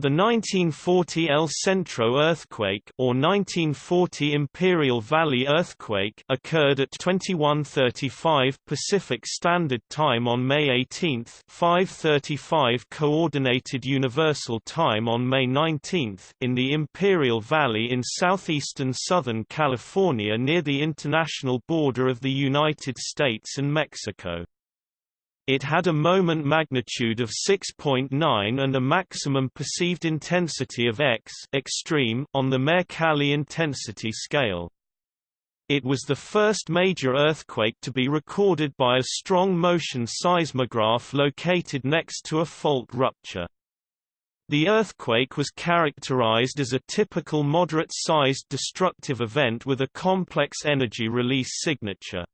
The 1940 El Centro earthquake or 1940 Imperial Valley earthquake occurred at 21:35 Pacific Standard Time on May 18, 5:35 Coordinated Universal Time on May 19 in the Imperial Valley in southeastern Southern California near the international border of the United States and Mexico. It had a moment magnitude of 6.9 and a maximum perceived intensity of X extreme on the Mercalli intensity scale. It was the first major earthquake to be recorded by a strong motion seismograph located next to a fault rupture. The earthquake was characterized as a typical moderate-sized destructive event with a complex energy release signature.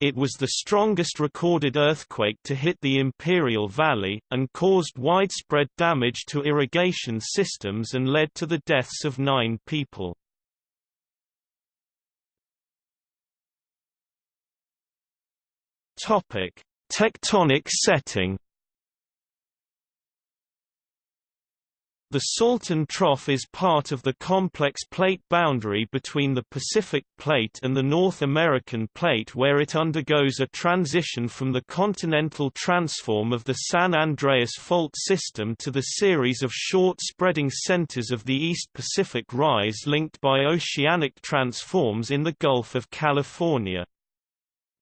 It was the strongest recorded earthquake to hit the Imperial Valley, and caused widespread damage to irrigation systems and led to the deaths of nine people. Tectonic setting The Salton Trough is part of the complex plate boundary between the Pacific Plate and the North American Plate where it undergoes a transition from the continental transform of the San Andreas Fault system to the series of short spreading centers of the East Pacific Rise linked by oceanic transforms in the Gulf of California.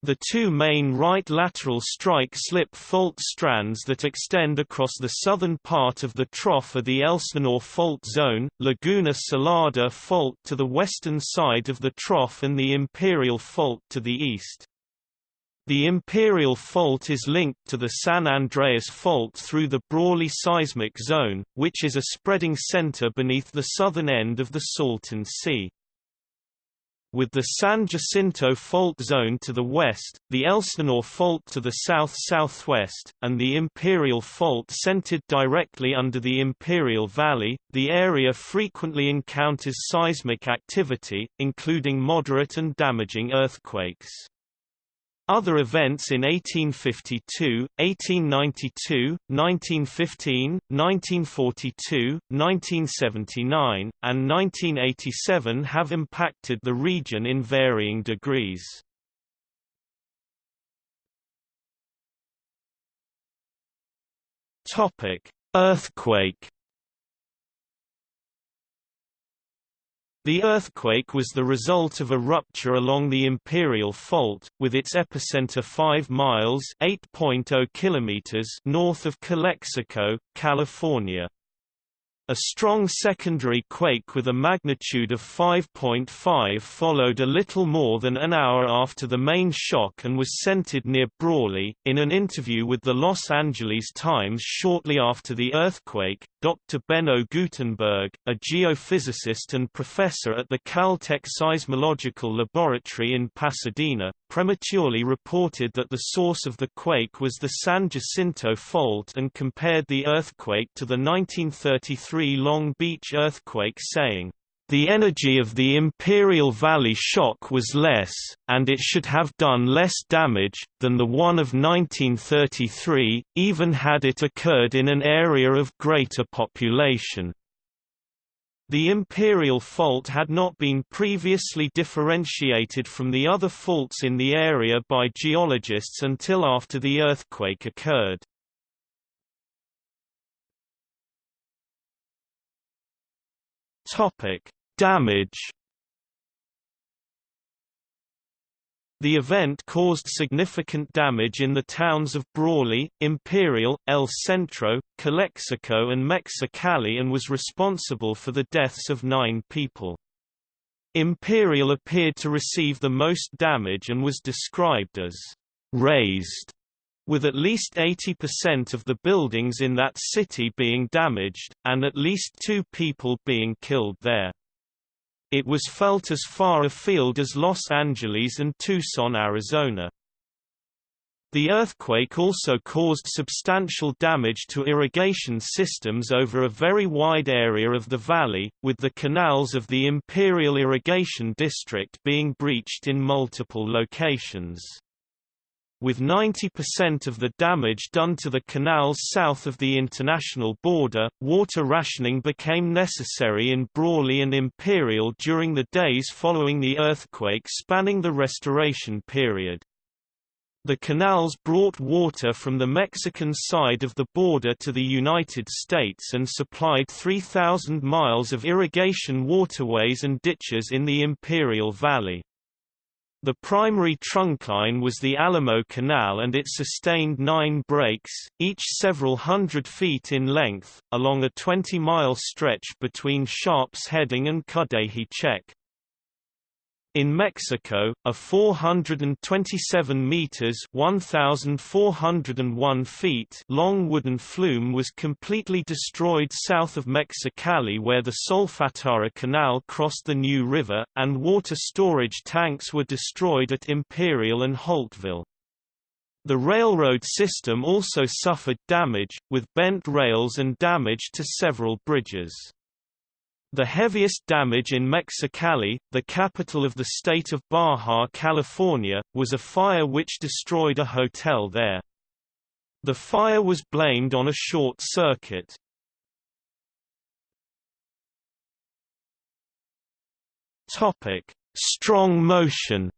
The two main right lateral strike-slip fault strands that extend across the southern part of the trough are the Elsinore Fault Zone, Laguna Salada Fault to the western side of the trough and the Imperial Fault to the east. The Imperial Fault is linked to the San Andreas Fault through the Brawley Seismic Zone, which is a spreading center beneath the southern end of the Salton Sea. With the San Jacinto Fault Zone to the west, the Elsinore Fault to the south-southwest, and the Imperial Fault centered directly under the Imperial Valley, the area frequently encounters seismic activity, including moderate and damaging earthquakes. Other events in 1852, 1892, 1915, 1942, 1979, and 1987 have impacted the region in varying degrees. Earthquake The earthquake was the result of a rupture along the Imperial Fault, with its epicenter 5 miles (8.0 kilometers) north of Calexico, California. A strong secondary quake with a magnitude of 5.5 followed a little more than an hour after the main shock and was centered near Brawley. In an interview with the Los Angeles Times shortly after the earthquake, Dr. Beno Gutenberg, a geophysicist and professor at the Caltech Seismological Laboratory in Pasadena, prematurely reported that the source of the quake was the San Jacinto Fault and compared the earthquake to the 1933 Long Beach earthquake saying, the energy of the Imperial Valley shock was less, and it should have done less damage, than the one of 1933, even had it occurred in an area of greater population. The imperial fault had not been previously differentiated from the other faults in the area by geologists until after the earthquake occurred. Topic: Damage The event caused significant damage in the towns of Brawley, Imperial, El Centro, Calexico and Mexicali and was responsible for the deaths of nine people. Imperial appeared to receive the most damage and was described as «razed», with at least 80% of the buildings in that city being damaged, and at least two people being killed there. It was felt as far afield as Los Angeles and Tucson, Arizona. The earthquake also caused substantial damage to irrigation systems over a very wide area of the valley, with the canals of the Imperial Irrigation District being breached in multiple locations. With 90% of the damage done to the canals south of the international border. Water rationing became necessary in Brawley and Imperial during the days following the earthquake spanning the restoration period. The canals brought water from the Mexican side of the border to the United States and supplied 3,000 miles of irrigation waterways and ditches in the Imperial Valley. The primary trunkline was the Alamo Canal and it sustained nine breaks, each several hundred feet in length, along a 20-mile stretch between Sharps Heading and Cudahy Check. In Mexico, a 427 meters (1401 feet) long wooden flume was completely destroyed south of Mexicali where the Solfatara Canal crossed the New River, and water storage tanks were destroyed at Imperial and Holtville. The railroad system also suffered damage, with bent rails and damage to several bridges. The heaviest damage in Mexicali, the capital of the state of Baja California, was a fire which destroyed a hotel there. The fire was blamed on a short circuit. Strong motion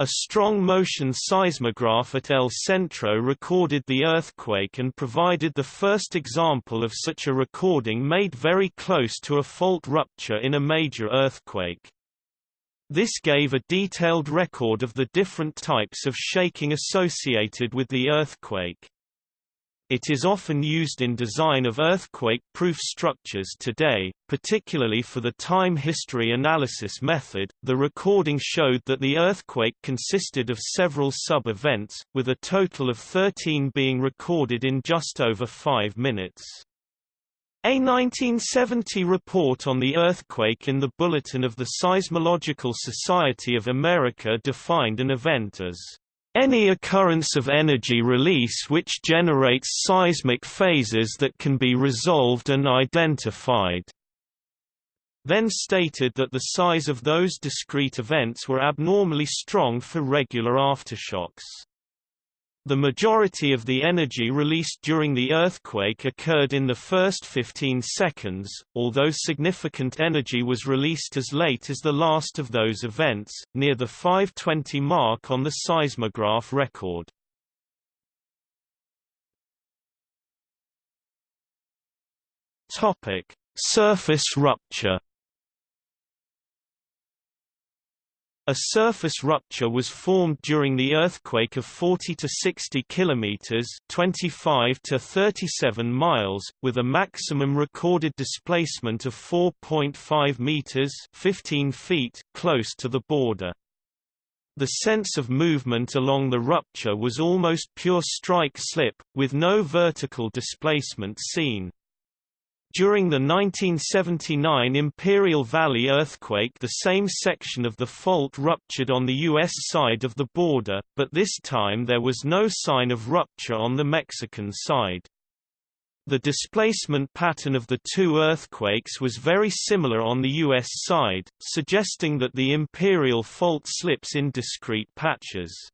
A strong motion seismograph at El Centro recorded the earthquake and provided the first example of such a recording made very close to a fault rupture in a major earthquake. This gave a detailed record of the different types of shaking associated with the earthquake. It is often used in design of earthquake-proof structures today, particularly for the time history analysis method. The recording showed that the earthquake consisted of several sub-events, with a total of 13 being recorded in just over 5 minutes. A 1970 report on the earthquake in the Bulletin of the Seismological Society of America defined an event as any occurrence of energy release which generates seismic phases that can be resolved and identified then stated that the size of those discrete events were abnormally strong for regular aftershocks. The majority of the energy released during the earthquake occurred in the first 15 seconds, although significant energy was released as late as the last of those events, near the 520 mark on the seismograph record. Surface rupture A surface rupture was formed during the earthquake of 40 to 60 kilometers (25 to 37 miles), with a maximum recorded displacement of 4.5 meters (15 feet) close to the border. The sense of movement along the rupture was almost pure strike-slip, with no vertical displacement seen. During the 1979 Imperial Valley earthquake the same section of the fault ruptured on the U.S. side of the border, but this time there was no sign of rupture on the Mexican side. The displacement pattern of the two earthquakes was very similar on the U.S. side, suggesting that the Imperial fault slips in discrete patches.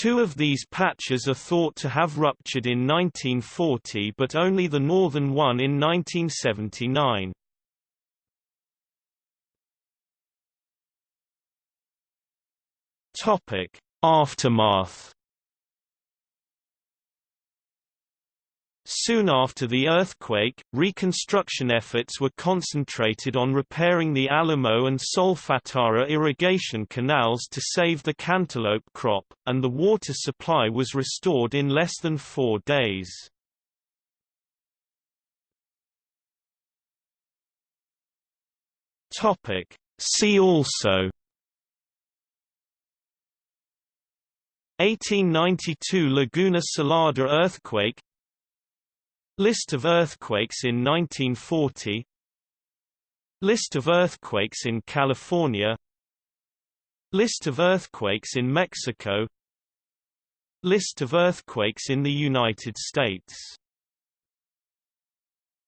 Two of these patches are thought to have ruptured in 1940 but only the northern one in 1979. Aftermath Soon after the earthquake, reconstruction efforts were concentrated on repairing the Alamo and Solfatara irrigation canals to save the cantaloupe crop, and the water supply was restored in less than four days. See also 1892 Laguna Salada earthquake List of earthquakes in 1940 List of earthquakes in California. List of earthquakes in Mexico. List of earthquakes in the United States